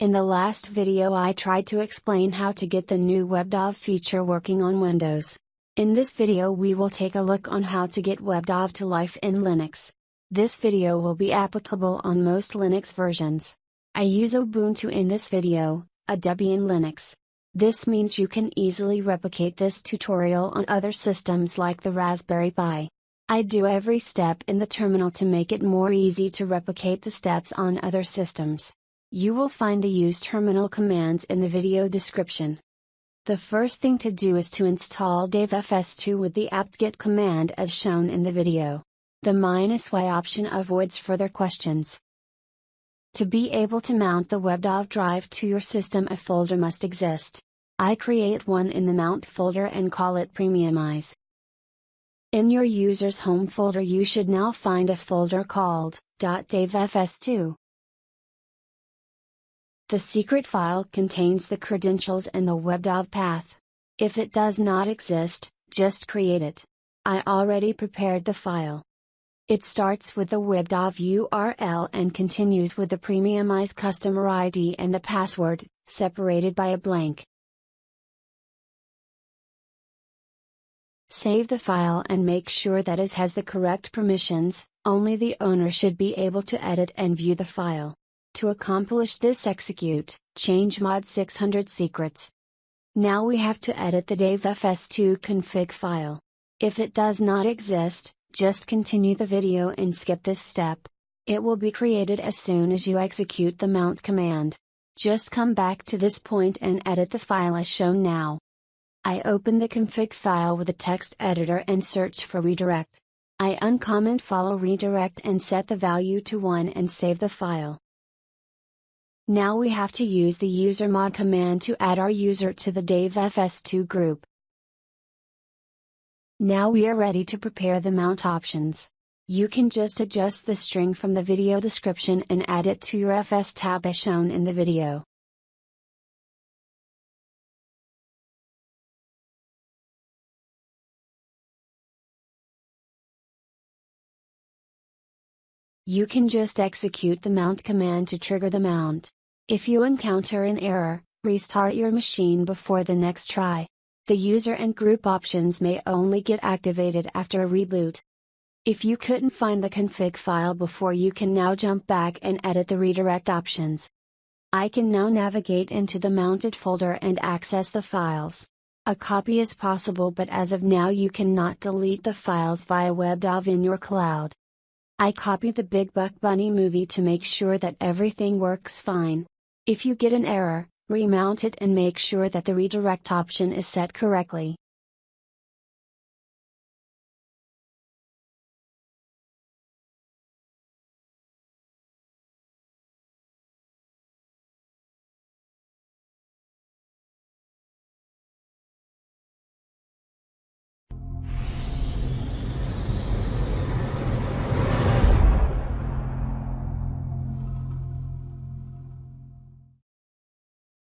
In the last video I tried to explain how to get the new WebDAV feature working on Windows. In this video we will take a look on how to get WebDAV to life in Linux. This video will be applicable on most Linux versions. I use Ubuntu in this video, a Debian Linux. This means you can easily replicate this tutorial on other systems like the Raspberry Pi. I do every step in the terminal to make it more easy to replicate the steps on other systems. You will find the use terminal commands in the video description. The first thing to do is to install davfs2 with the apt-get command as shown in the video. The minus y option avoids further questions. To be able to mount the WebDAV drive to your system a folder must exist. I create one in the Mount folder and call it Premiumize. In your user's home folder you should now find a folder called .davfs2. The secret file contains the credentials and the WebDAV path. If it does not exist, just create it. I already prepared the file. It starts with the WebDAV URL and continues with the Premiumize customer ID and the password, separated by a blank. Save the file and make sure that it has the correct permissions, only the owner should be able to edit and view the file. To accomplish this execute, change mod 600 secrets. Now we have to edit the davfs2 config file. If it does not exist, just continue the video and skip this step. It will be created as soon as you execute the mount command. Just come back to this point and edit the file as shown now. I open the config file with a text editor and search for redirect. I uncomment follow redirect and set the value to 1 and save the file. Now we have to use the usermod command to add our user to the davfs2 group. Now we are ready to prepare the mount options. You can just adjust the string from the video description and add it to your fstab as shown in the video. You can just execute the mount command to trigger the mount. If you encounter an error, restart your machine before the next try. The user and group options may only get activated after a reboot. If you couldn't find the config file before you can now jump back and edit the redirect options. I can now navigate into the mounted folder and access the files. A copy is possible but as of now you cannot delete the files via WebDAV in your cloud. I copied the Big Buck Bunny movie to make sure that everything works fine. If you get an error, Remount it and make sure that the redirect option is set correctly.